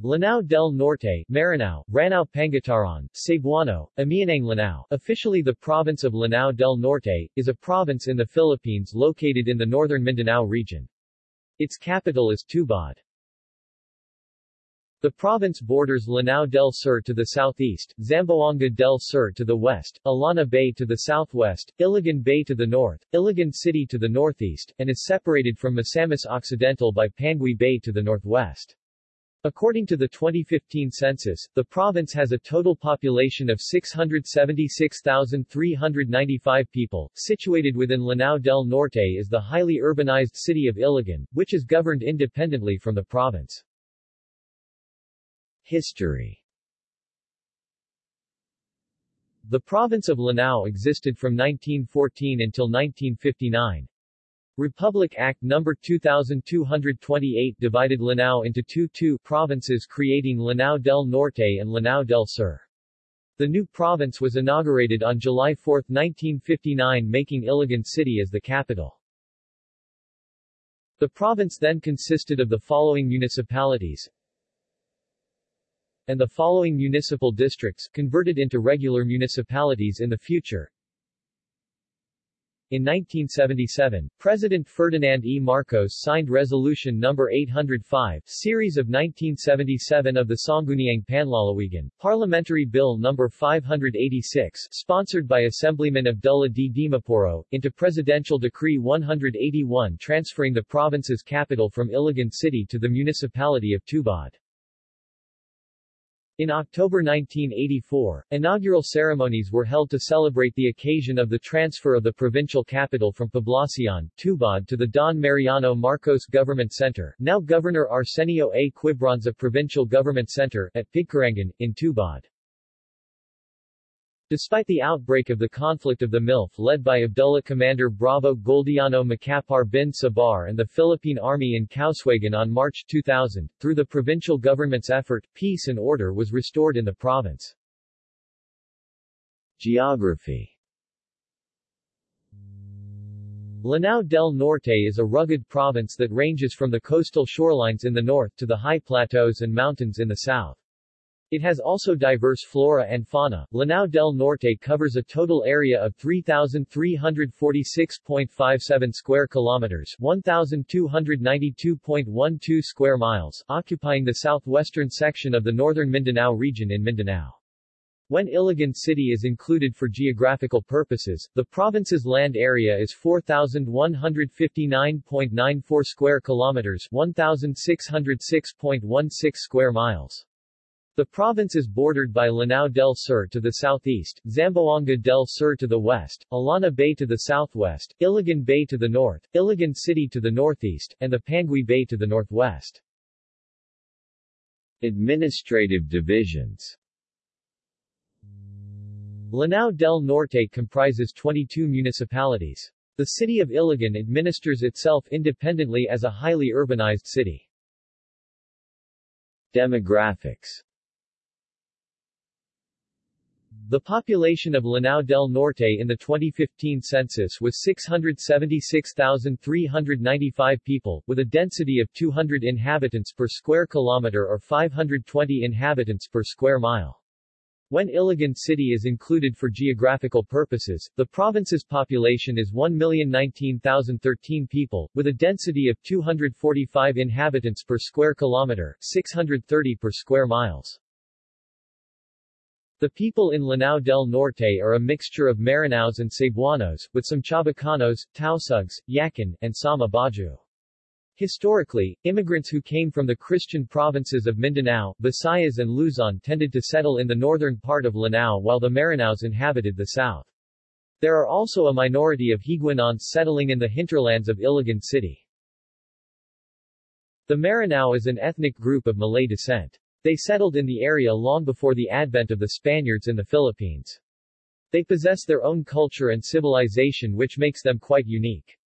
Lanao del Norte, Maranao, Ranao Pangataran, Cebuano, Amianang Lanao, officially the province of Lanao del Norte, is a province in the Philippines located in the northern Mindanao region. Its capital is Tubod. The province borders Lanao del Sur to the southeast, Zamboanga del Sur to the west, Illana Bay to the southwest, Iligan Bay to the north, Iligan City to the northeast, and is separated from Misamis Occidental by Panguil Bay to the northwest. According to the 2015 census, the province has a total population of 676,395 people. Situated within Lanao del Norte is the highly urbanized city of Iligan, which is governed independently from the province. History The province of Lanao existed from 1914 until 1959. Republic Act No. 2228 divided Lanao into two two provinces creating Lanao del Norte and Lanao del Sur. The new province was inaugurated on July 4, 1959 making Iligan City as the capital. The province then consisted of the following municipalities and the following municipal districts, converted into regular municipalities in the future. In 1977, President Ferdinand E. Marcos signed Resolution No. 805, Series of 1977 of the Sangguniang Panlalawigan, Parliamentary Bill No. 586, sponsored by Assemblyman Abdullah D. Dimaporo, into Presidential Decree 181 transferring the province's capital from Iligan City to the municipality of Tubod. In October 1984, inaugural ceremonies were held to celebrate the occasion of the transfer of the provincial capital from Poblacion, Tubod to the Don Mariano Marcos Government Center, now Governor Arsenio A. Quibranza Provincial Government Center, at Pigcarangan, in Tubod. Despite the outbreak of the conflict of the MILF led by Abdullah Commander Bravo Goldiano Macapar bin Sabar and the Philippine Army in Kauswagan on March 2000, through the provincial government's effort, peace and order was restored in the province. Geography Lanao del Norte is a rugged province that ranges from the coastal shorelines in the north to the high plateaus and mountains in the south. It has also diverse flora and fauna. Lanao del Norte covers a total area of 3,346.57 square kilometers 1,292.12 square miles, occupying the southwestern section of the northern Mindanao region in Mindanao. When Iligan City is included for geographical purposes, the province's land area is 4,159.94 square kilometers 1,606.16 square miles. The province is bordered by Lanao del Sur to the southeast, Zamboanga del Sur to the west, Illana Bay to the southwest, Iligan Bay to the north, Iligan City to the northeast, and the Panguil Bay to the northwest. Administrative divisions Lanao del Norte comprises 22 municipalities. The city of Iligan administers itself independently as a highly urbanized city. Demographics the population of Lanao del Norte in the 2015 census was 676,395 people, with a density of 200 inhabitants per square kilometer or 520 inhabitants per square mile. When Iligan City is included for geographical purposes, the province's population is 1,019,013 people, with a density of 245 inhabitants per square kilometer, 630 per square miles. The people in Lanao del Norte are a mixture of Maranaos and Cebuanos, with some Chabacanos, Tausugs, Yakan, and Sama Bajau. Historically, immigrants who came from the Christian provinces of Mindanao, Visayas and Luzon tended to settle in the northern part of Lanao while the Maranaos inhabited the south. There are also a minority of Higaonons settling in the hinterlands of Iligan City. The Maranao is an ethnic group of Malay descent. They settled in the area long before the advent of the Spaniards in the Philippines. They possess their own culture and civilization which makes them quite unique.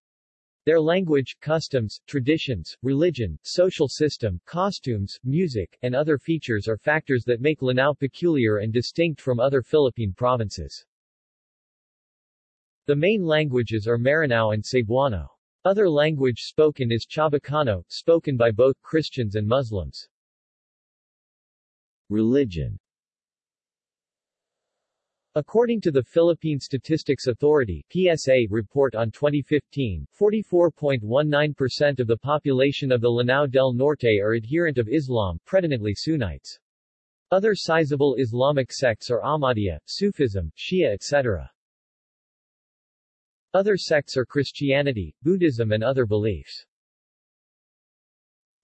Their language, customs, traditions, religion, social system, costumes, music, and other features are factors that make Lanao peculiar and distinct from other Philippine provinces. The main languages are Maranao and Cebuano. Other language spoken is Chabacano, spoken by both Christians and Muslims. Religion According to the Philippine Statistics Authority PSA report on 2015, 44.19% of the population of the Lanao del Norte are adherent of Islam, predominantly Sunnites. Other sizable Islamic sects are Ahmadiyya, Sufism, Shia etc. Other sects are Christianity, Buddhism and other beliefs.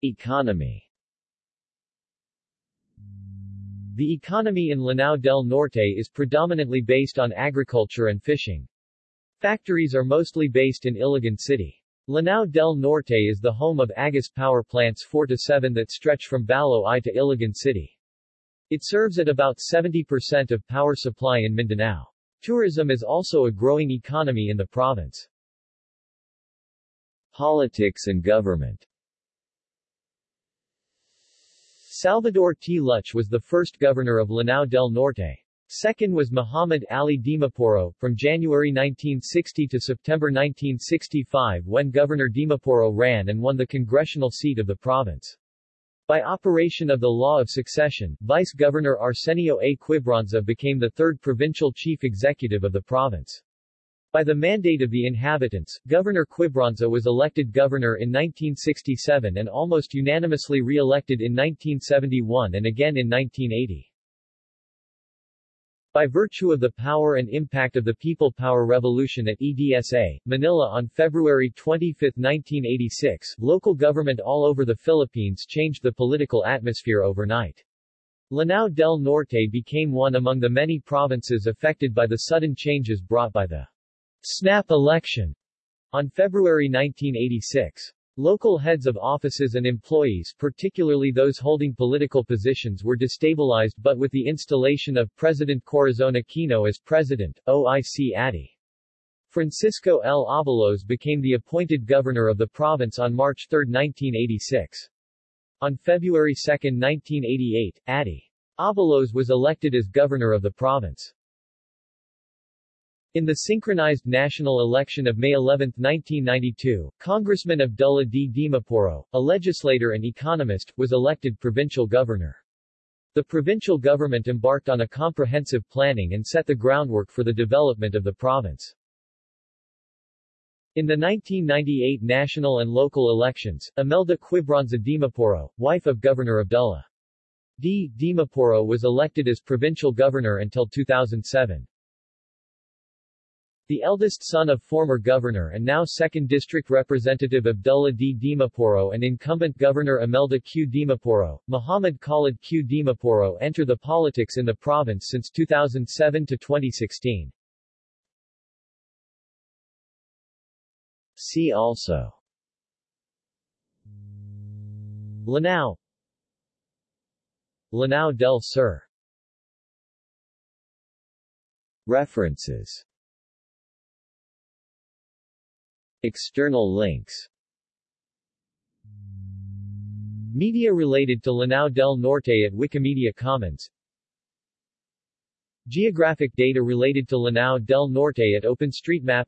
Economy The economy in Lanao del Norte is predominantly based on agriculture and fishing. Factories are mostly based in Iligan City. Lanao del Norte is the home of Agus power plants 4 to 7 that stretch from Baloi to Iligan City. It serves at about 70% of power supply in Mindanao. Tourism is also a growing economy in the province. Politics and government Salvador T. Lluch was the first governor of Lanao del Norte. Second was Muhammad Ali Dimaporo, from January 1960 to September 1965 when Governor Dimaporo ran and won the congressional seat of the province. By operation of the law of succession, Vice-Governor Arsenio A. Quibranza became the third provincial chief executive of the province. By the mandate of the inhabitants, Governor Quibranza was elected governor in 1967 and almost unanimously re-elected in 1971 and again in 1980. By virtue of the power and impact of the People Power Revolution at EDSA, Manila on February 25, 1986, local government all over the Philippines changed the political atmosphere overnight. Lanao del Norte became one among the many provinces affected by the sudden changes brought by the snap election on February 1986. Local heads of offices and employees particularly those holding political positions were destabilized but with the installation of President Corazon Aquino as president, OIC Addy. Francisco L. Abalos became the appointed governor of the province on March 3, 1986. On February 2, 1988, Addy. Abalos was elected as governor of the province. In the synchronized national election of May 11, 1992, Congressman Abdullah D. Dimaporo, a legislator and economist, was elected provincial governor. The provincial government embarked on a comprehensive planning and set the groundwork for the development of the province. In the 1998 national and local elections, Imelda Quibranza Dimaporo, wife of Governor Abdullah D. Dimaporo was elected as provincial governor until 2007. The eldest son of former governor and now 2nd District Representative Abdullah D. Dimaporo and incumbent Governor Imelda Q. Dimaporo, Muhammad Khalid Q. Dimaporo enter the politics in the province since 2007 to 2016. See also Lanao Lanao del Sur References External links. Media related to Lanao del Norte at Wikimedia Commons. Geographic data related to Lanao del Norte at OpenStreetMap.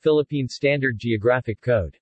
Philippine Standard Geographic Code